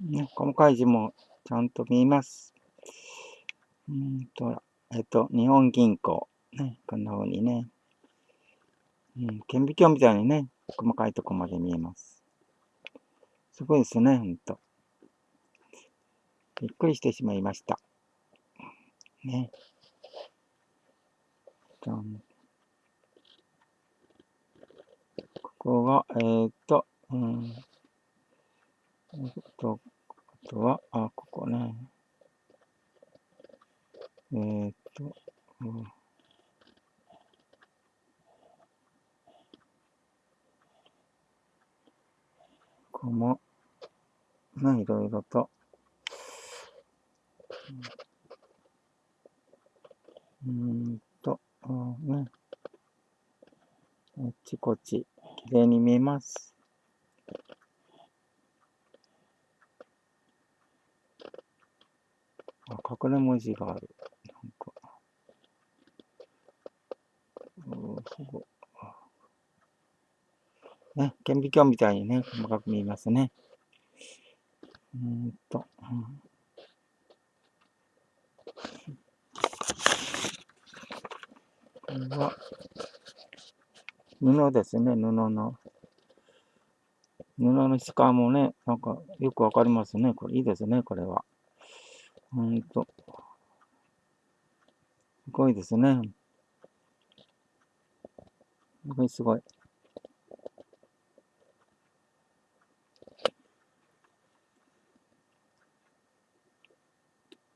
ね、細かい字もちゃんと見えます。うんと、えっと、日本銀行。ね、こんな風にね。うん、顕微鏡みたいにね、細かいとこまで見えます。すごいですね、ほんと。びっくりしてしまいました。ね。じゃん。ここが、えー、っと、うん。えっと、あとは、あ、ここね。えー、っと、うん。ここも、ね、いろいろと、うんと、ね。あっちこっち、きれいに見えます。あ、隠れ文字がある。なんか。ほぼ。ね、顕微鏡みたいにね、細かく見えますね。うんと、うんこれは、布ですね、布の。布の質感もね、なんかよくわかりますね。これいいですね、これは。ほんと。すごいですね。すごいすごい。